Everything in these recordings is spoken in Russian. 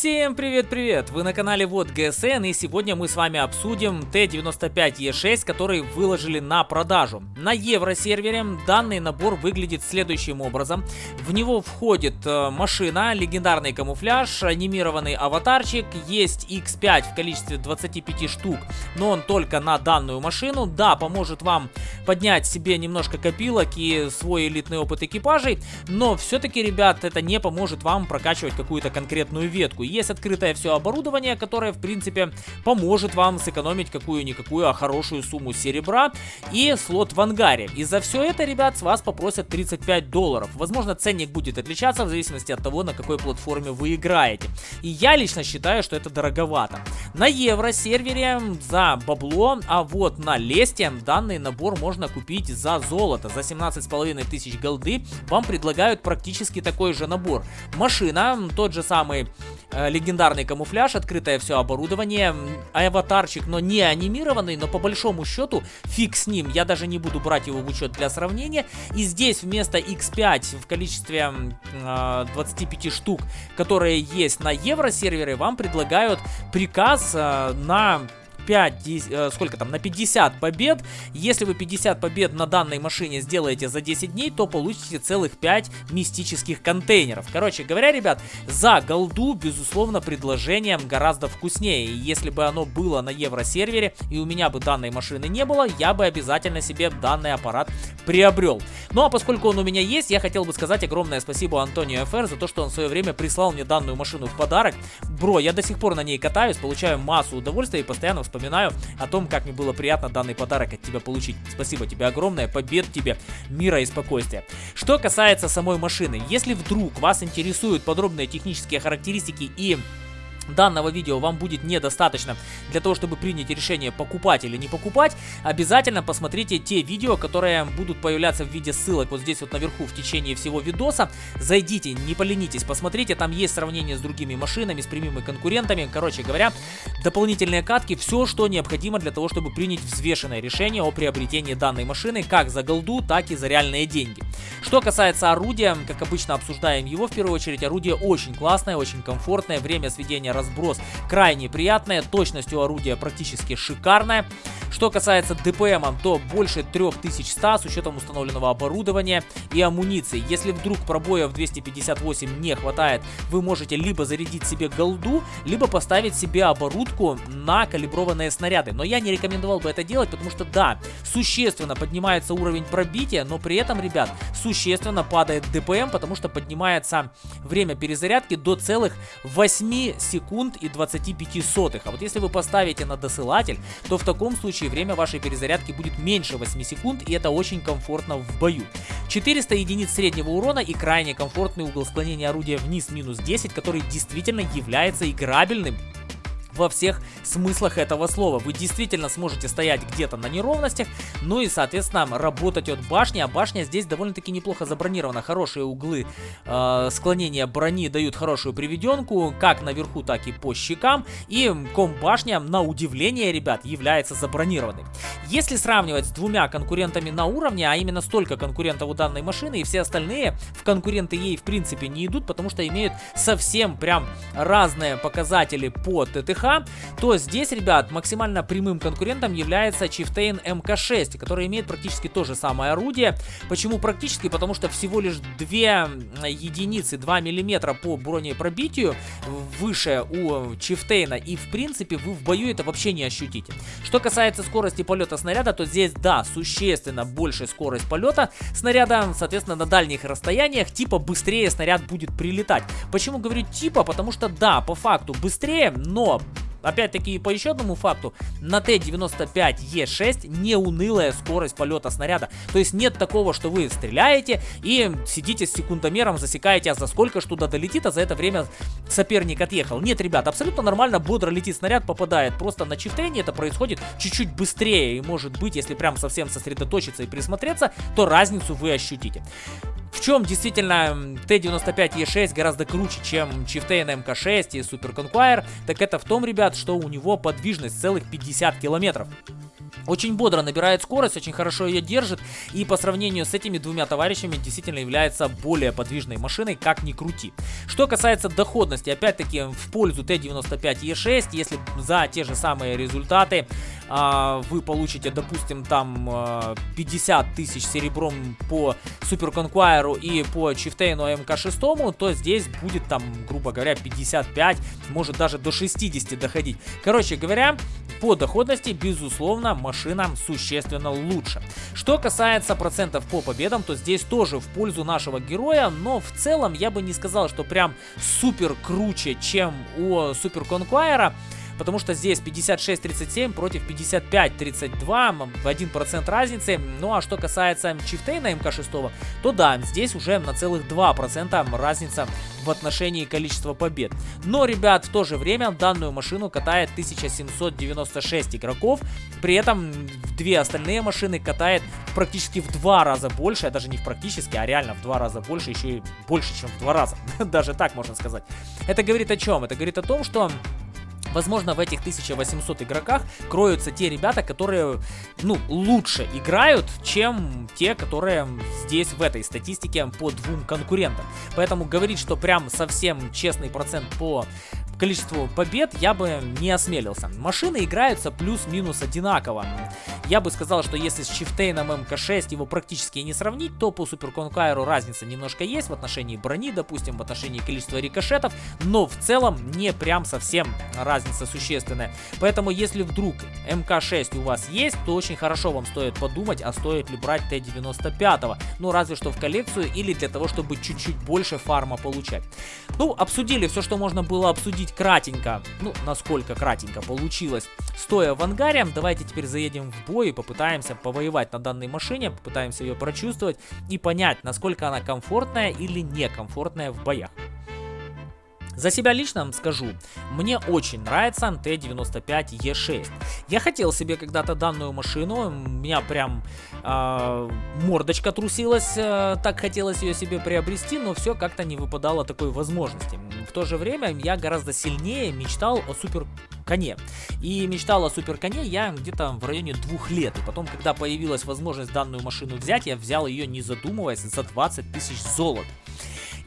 Всем привет-привет! Вы на канале Вот ГСН и сегодня мы с вами обсудим Т-95Е6, который выложили на продажу. На евросервере данный набор выглядит следующим образом. В него входит э, машина, легендарный камуфляж, анимированный аватарчик, есть X5 в количестве 25 штук, но он только на данную машину. Да, поможет вам поднять себе немножко копилок и свой элитный опыт экипажей, но все-таки, ребят, это не поможет вам прокачивать какую-то конкретную ветку. Есть открытое все оборудование, которое, в принципе, поможет вам сэкономить какую-никакую, а хорошую сумму серебра и слот в ангаре. И за все это, ребят, с вас попросят 35 долларов. Возможно, ценник будет отличаться в зависимости от того, на какой платформе вы играете. И я лично считаю, что это дороговато. На евро сервере за бабло, а вот на лесте данный набор можно купить за золото. За 17,5 тысяч голды вам предлагают практически такой же набор. Машина, тот же самый Э, легендарный камуфляж, открытое все оборудование, аватарчик, но не анимированный, но по большому счету фиг с ним, я даже не буду брать его в учет для сравнения. И здесь вместо X5 в количестве э, 25 штук, которые есть на евросервере, вам предлагают приказ э, на 5, 10, э, сколько там, на 50 побед. Если вы 50 побед на данной машине сделаете за 10 дней, то получите целых 5 мистических контейнеров. Короче говоря, ребят, за голду, безусловно, предложение гораздо вкуснее. И если бы оно было на евросервере, и у меня бы данной машины не было, я бы обязательно себе данный аппарат приобрел. Ну а поскольку он у меня есть, я хотел бы сказать огромное спасибо Антонио ФР за то, что он в свое время прислал мне данную машину в подарок. Бро, я до сих пор на ней катаюсь, получаю массу удовольствия и постоянно вспоминаю о том, как мне было приятно данный подарок от тебя получить. Спасибо тебе огромное, побед тебе, мира и спокойствия. Что касается самой машины, если вдруг вас интересуют подробные технические характеристики и данного видео вам будет недостаточно для того, чтобы принять решение покупать или не покупать, обязательно посмотрите те видео, которые будут появляться в виде ссылок вот здесь вот наверху в течение всего видоса. Зайдите, не поленитесь, посмотрите, там есть сравнение с другими машинами, с прямыми конкурентами. Короче говоря, дополнительные катки, все, что необходимо для того, чтобы принять взвешенное решение о приобретении данной машины, как за голду, так и за реальные деньги. Что касается орудия, как обычно обсуждаем его в первую очередь, орудие очень классное, очень комфортное, время сведения разброс крайне приятное, точность у орудия практически шикарная. Что касается ДПМ, то больше 3100 с учетом установленного оборудования и амуниции. Если вдруг пробоев 258 не хватает, вы можете либо зарядить себе голду, либо поставить себе оборудку на калиброванные снаряды. Но я не рекомендовал бы это делать, потому что да, существенно поднимается уровень пробития, но при этом, ребят, существенно падает ДПМ, потому что поднимается время перезарядки до целых 8 секунд и 25 сотых. А вот если вы поставите на досылатель, то в таком случае время вашей перезарядки будет меньше 8 секунд, и это очень комфортно в бою. 400 единиц среднего урона и крайне комфортный угол склонения орудия вниз минус 10, который действительно является играбельным во всех смыслах этого слова. Вы действительно сможете стоять где-то на неровностях, ну и, соответственно, работать от башни. А башня здесь довольно-таки неплохо забронирована. Хорошие углы э, склонения брони дают хорошую приведенку, как наверху, так и по щекам. И ком-башня, на удивление, ребят, является забронированной. Если сравнивать с двумя конкурентами на уровне, а именно столько конкурентов у данной машины, и все остальные в конкуренты ей в принципе не идут, потому что имеют совсем прям разные показатели по ТТХ, ПХ, то здесь, ребят, максимально прямым конкурентом является Chieftain MK6, который имеет практически то же самое орудие. Почему практически? Потому что всего лишь 2 единицы, 2 миллиметра по бронепробитию выше у Чифтейна, и в принципе вы в бою это вообще не ощутите. Что касается скорости полета снаряда, то здесь, да, существенно больше скорость полета снаряда, соответственно, на дальних расстояниях, типа быстрее снаряд будет прилетать. Почему говорю типа? Потому что, да, по факту быстрее, но Опять-таки, по еще одному факту, на Т-95Е6 не унылая скорость полета снаряда. То есть нет такого, что вы стреляете и сидите с секундомером, засекаете, а за сколько туда долетит, а за это время соперник отъехал. Нет, ребят, абсолютно нормально, бодро летит снаряд, попадает. Просто на чифтейне это происходит чуть-чуть быстрее. И может быть, если прям совсем сосредоточиться и присмотреться, то разницу вы ощутите. В чем действительно Т-95Е6 гораздо круче, чем Chieftain МК-6 и Super Conqueror, так это в том, ребят, что у него подвижность целых 50 километров. Очень бодро набирает скорость, очень хорошо ее держит. И по сравнению с этими двумя товарищами действительно является более подвижной машиной, как ни крути. Что касается доходности, опять-таки в пользу Т-95Е6, если за те же самые результаты а, вы получите, допустим, там 50 а, тысяч серебром по Супер Конкуайру и по Чифтейну МК-6, то здесь будет там, грубо говоря, 55, может даже до 60 доходить. Короче говоря, по доходности, безусловно, машина существенно лучше. Что касается процентов по победам, то здесь тоже в пользу нашего героя, но в целом я бы не сказал, что прям супер круче, чем у Супер Конкуайра потому что здесь 56-37 против 55-32, в 1% разницы. Ну а что касается Чифтейна МК-6, то да, здесь уже на целых 2% разница в отношении количества побед. Но, ребят, в то же время данную машину катает 1796 игроков, при этом две остальные машины катает практически в два раза больше, а даже не в практически, а реально в два раза больше, еще и больше, чем в два раза, даже так можно сказать. Это говорит о чем? Это говорит о том, что Возможно, в этих 1800 игроках кроются те ребята, которые, ну, лучше играют, чем те, которые здесь в этой статистике по двум конкурентам. Поэтому говорить, что прям совсем честный процент по количеству побед я бы не осмелился. Машины играются плюс-минус одинаково. Я бы сказал, что если с Чифтейном МК-6 его практически не сравнить, то по Супер Конкайру разница немножко есть в отношении брони, допустим, в отношении количества рикошетов, но в целом не прям совсем разница существенная. Поэтому если вдруг МК-6 у вас есть, то очень хорошо вам стоит подумать, а стоит ли брать Т-95. Ну, разве что в коллекцию или для того, чтобы чуть-чуть больше фарма получать. Ну, обсудили все, что можно было обсудить кратенько. Ну, насколько кратенько получилось, стоя в ангаре. Давайте теперь заедем в бой и попытаемся повоевать на данной машине, попытаемся ее прочувствовать и понять, насколько она комфортная или некомфортная в боях. За себя лично скажу, мне очень нравится Т-95Е6. Я хотел себе когда-то данную машину, у меня прям э, мордочка трусилась, э, так хотелось ее себе приобрести, но все как-то не выпадало такой возможности. В то же время я гораздо сильнее мечтал о супер коне. И мечтал о супер коне я где-то в районе двух лет. И потом, когда появилась возможность данную машину взять, я взял ее не задумываясь за 20 тысяч золот.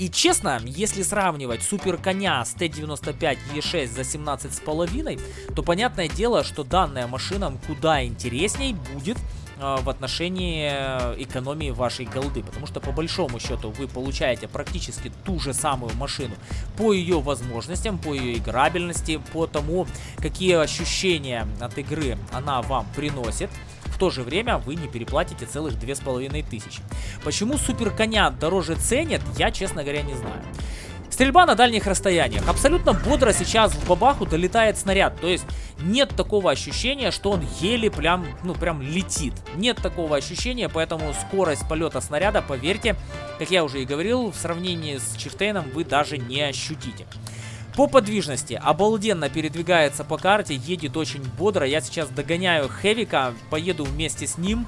И честно, если сравнивать супер коня с Т-95 Е6 за 17,5, то понятное дело, что данная машина куда интересней будет э, в отношении э, экономии вашей голды. Потому что по большому счету вы получаете практически ту же самую машину по ее возможностям, по ее играбельности, по тому, какие ощущения от игры она вам приносит то же время вы не переплатите целых две с половиной тысячи. Почему супер коня дороже ценят, я, честно говоря, не знаю. Стрельба на дальних расстояниях. Абсолютно бодро сейчас в бабаху долетает снаряд. То есть нет такого ощущения, что он еле прям, ну, прям летит. Нет такого ощущения, поэтому скорость полета снаряда, поверьте, как я уже и говорил, в сравнении с Чифтейном вы даже не ощутите. По подвижности обалденно передвигается по карте, едет очень бодро. Я сейчас догоняю Хевика, поеду вместе с ним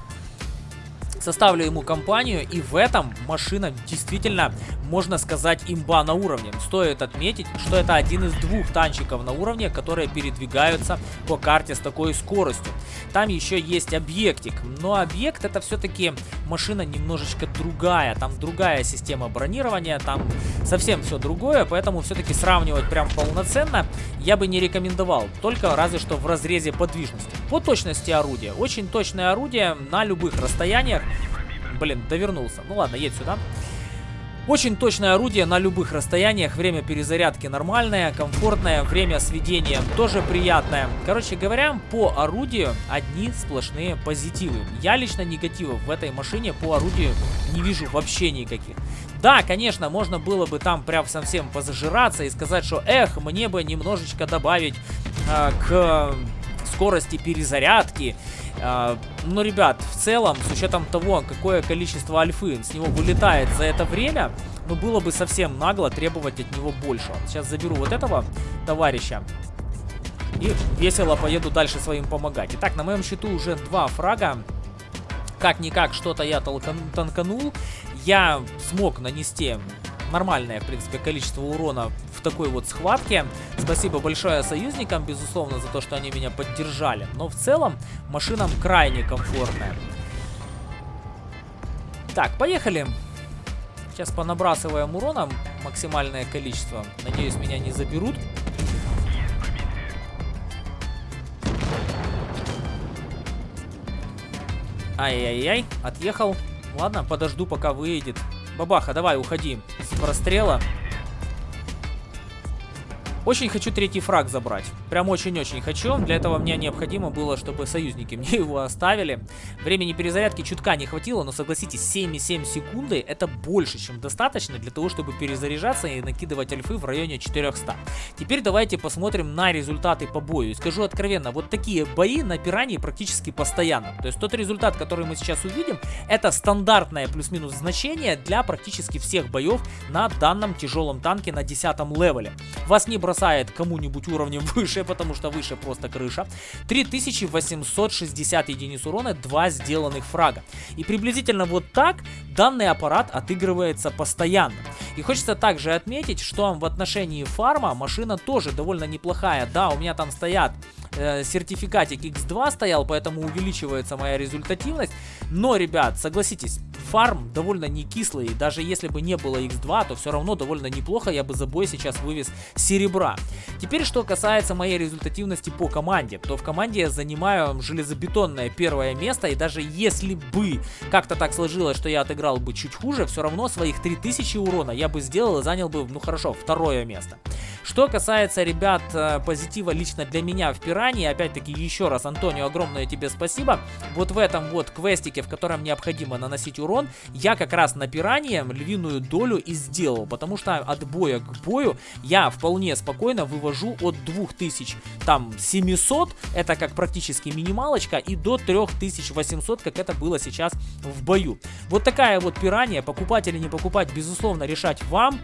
составлю ему компанию, и в этом машина действительно, можно сказать, имба на уровне. Стоит отметить, что это один из двух танчиков на уровне, которые передвигаются по карте с такой скоростью. Там еще есть объектик, но объект это все-таки машина немножечко другая, там другая система бронирования, там совсем все другое, поэтому все-таки сравнивать прям полноценно я бы не рекомендовал, только разве что в разрезе подвижности. По точности орудия, очень точное орудие на любых расстояниях, Блин, довернулся. Ну ладно, едь сюда. Очень точное орудие на любых расстояниях, время перезарядки нормальное, комфортное, время сведения тоже приятное. Короче говоря, по орудию одни сплошные позитивы. Я лично негативов в этой машине по орудию не вижу вообще никаких. Да, конечно, можно было бы там прям совсем позажираться и сказать, что эх, мне бы немножечко добавить э, к скорости перезарядки а, но, ребят, в целом, с учетом того, какое количество альфы с него вылетает за это время, ну, было бы совсем нагло требовать от него больше. Сейчас заберу вот этого товарища. И весело поеду дальше своим помогать. Итак, на моем счету уже два фрага. Как-никак что-то я толкан танканул. я смог нанести нормальное, в принципе, количество урона в такой вот схватке. Спасибо большое союзникам, безусловно, за то, что они меня поддержали. Но в целом машинам крайне комфортная. Так, поехали. Сейчас понабрасываем урона максимальное количество. Надеюсь, меня не заберут. Ай-яй-яй, отъехал. Ладно, подожду, пока выедет. Бабаха, давай, уходи прострела. Очень хочу третий фраг забрать. Прям очень-очень хочу. Для этого мне необходимо было, чтобы союзники мне его оставили. Времени перезарядки чутка не хватило, но согласитесь, 7,7 секунды это больше, чем достаточно для того, чтобы перезаряжаться и накидывать альфы в районе 400. Теперь давайте посмотрим на результаты по бою. И скажу откровенно, вот такие бои на пирании практически постоянно. То есть тот результат, который мы сейчас увидим, это стандартное плюс-минус значение для практически всех боев на данном тяжелом танке на 10 левеле. Вас не бросают бросает кому-нибудь уровнем выше, потому что выше просто крыша. 3860 единиц урона, 2 сделанных фрага. И приблизительно вот так данный аппарат отыгрывается постоянно. И хочется также отметить, что в отношении фарма машина тоже довольно неплохая. Да, у меня там стоят э, сертификатик X2 стоял, поэтому увеличивается моя результативность. Но, ребят, согласитесь, фарм довольно не кислый. Даже если бы не было X2, то все равно довольно неплохо я бы за бой сейчас вывез серебра. Теперь, что касается моей результативности по команде, то в команде я занимаю железобетонное первое место. И даже если бы как-то так сложилось, что я отыграл бы чуть хуже, все равно своих 3000 урона я бы сделал и занял бы, ну хорошо, второе место. Что касается, ребят, э, позитива лично для меня в Пирании, опять-таки еще раз, Антонио, огромное тебе спасибо. Вот в этом вот квестике, в котором необходимо наносить урон, я как раз на Пиранье львиную долю и сделал, потому что от боя к бою я вполне спокойно вывожу от 2000, там, 700, это как практически минималочка, и до 3800, как это было сейчас в бою. Вот такая вот Пиранья, покупать или не покупать, безусловно, решать вам.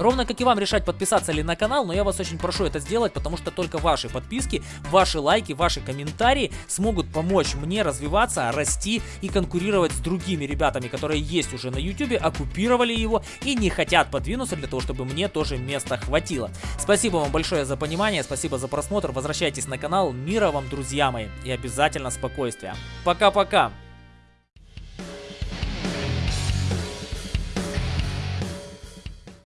Ровно как и вам решать подписаться ли на канал, но я вас очень прошу это сделать, потому что только ваши подписки, ваши лайки, ваши комментарии смогут помочь мне развиваться, расти и конкурировать с другими ребятами, которые есть уже на YouTube, оккупировали его и не хотят подвинуться для того, чтобы мне тоже места хватило. Спасибо вам большое за понимание, спасибо за просмотр, возвращайтесь на канал, мира вам, друзья мои, и обязательно спокойствия. Пока-пока!